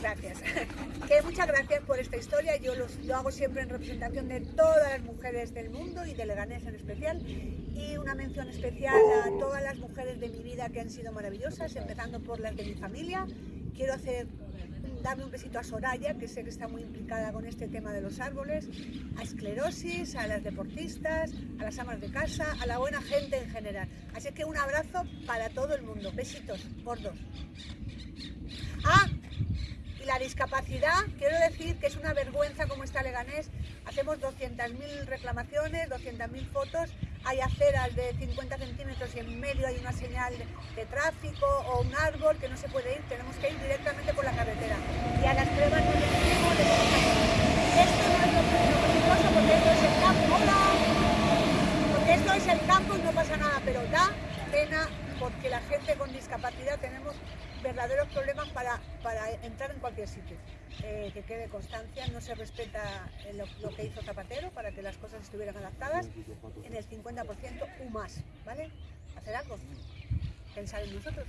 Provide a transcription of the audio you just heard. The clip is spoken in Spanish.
Gracias. Que muchas gracias por esta historia. Yo los- lo hago siempre en representación de todas las mujeres del mundo y de Leganés en especial. Y una mención especial a todas las mujeres de mi vida que han sido maravillosas, empezando por las de mi familia. Quiero hacer darle un besito a Soraya, que sé que está muy implicada con este tema de los árboles, a esclerosis, a las deportistas, a las amas de casa, a la buena gente en general. Así que un abrazo para todo el mundo. Besitos, gordos. Ah, discapacidad, quiero decir que es una vergüenza como está Leganés. Hacemos 200.000 reclamaciones, 200.000 fotos, hay aceras de 50 centímetros y en medio hay una señal de, tráfico o un árbol que no se puede ir, tenemos que ir directamente por la carretera. Y a las pruebas no les decimos de. Esto no es lo esto es el campo. Porque esto es el campo y no pasa nada, porque la gente con discapacidad tenemos verdaderos problemas para, para entrar en cualquier sitio. Eh, que quede constancia, no se respeta eh, lo, que hizo Zapatero para que las cosas estuvieran adaptadas en el 50% o más, ¿vale? Hacer algo, pensar en nosotros.